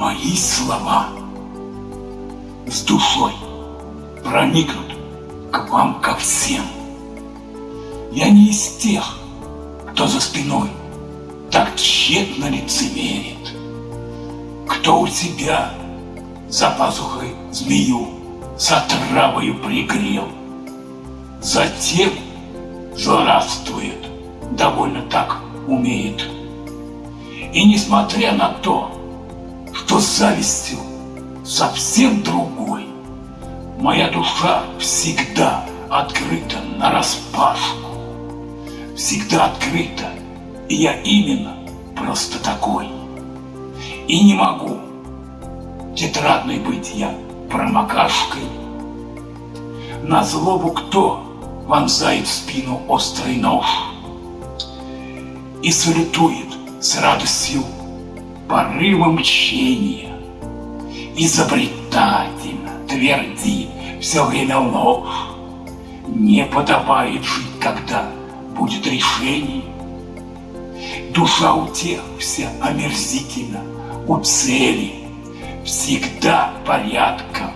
Мои слова с душой проникнут к вам ко всем. Я не из тех, кто за спиной так тщетно лицемерит, кто у себя за пазухой змею с отравою пригрел, затем злорадствует, довольно так умеет. И несмотря на то, что с завистью совсем другой, моя душа всегда открыта на распашку, всегда открыта, и я именно просто такой. И не могу тетрадной быть я промокашкой. На злобу кто вонзает в спину острый нож и салютует с радостью порывом мщения. Изобретательно твердит все время ложь. Не подобает жить, когда будет решение. Душа у тех вся омерзительна, у цели всегда порядком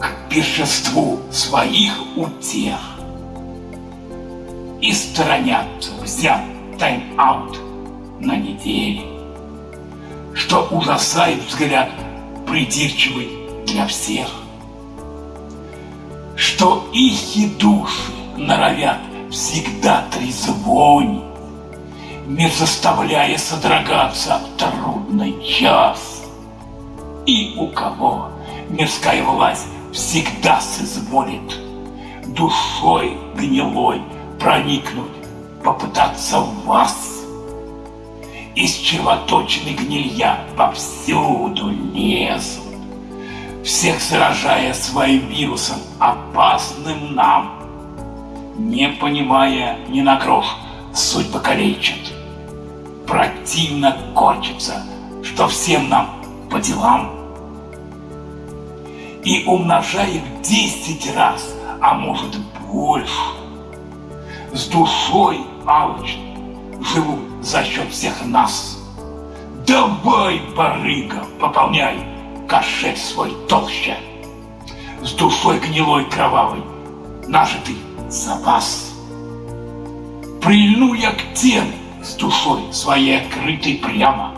к пиршеству своих утех. И сторонятся взят тайм-аут на неделе, что ужасает взгляд придирчивый для всех, что ихи души норовят всегда трезвонить, мир заставляя содрогаться трудный час. И у кого мирская власть всегда соизволит душой гнилой проникнуть, попытаться в вас. Из червоточины гнилья повсюду лезут, Всех заражая своим вирусом, опасным нам. Не понимая ни на грош, суть покалечит. Противно корчится, что всем нам по делам. И умножает десять раз, а может больше. С душой алчной живут за счет всех нас. Давай, барыга, пополняй кошель свой толще. С душой гнилой кровавой нажитый запас. Прильну я к тем с душой своей открытой прямо,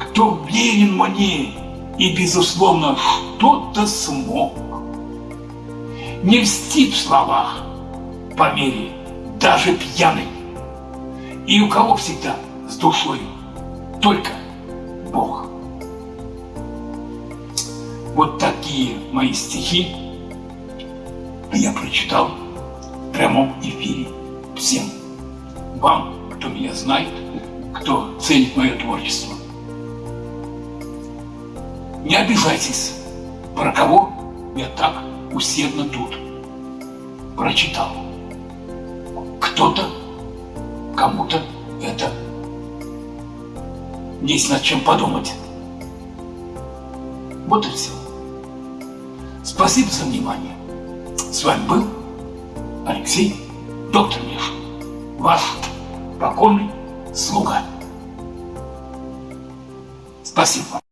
Кто верен мне и, безусловно, что-то смог. Не льстит в словах по мере даже пьяный и у кого всегда с душой только Бог. Вот такие мои стихи я прочитал в прямом эфире всем. Вам, кто меня знает, кто ценит мое творчество. Не обижайтесь, про кого я так усердно тут прочитал. Кто-то кому-то это есть над чем подумать. Вот и все. Спасибо за внимание. С вами был Алексей, доктор Миша, ваш покорный слуга. Спасибо.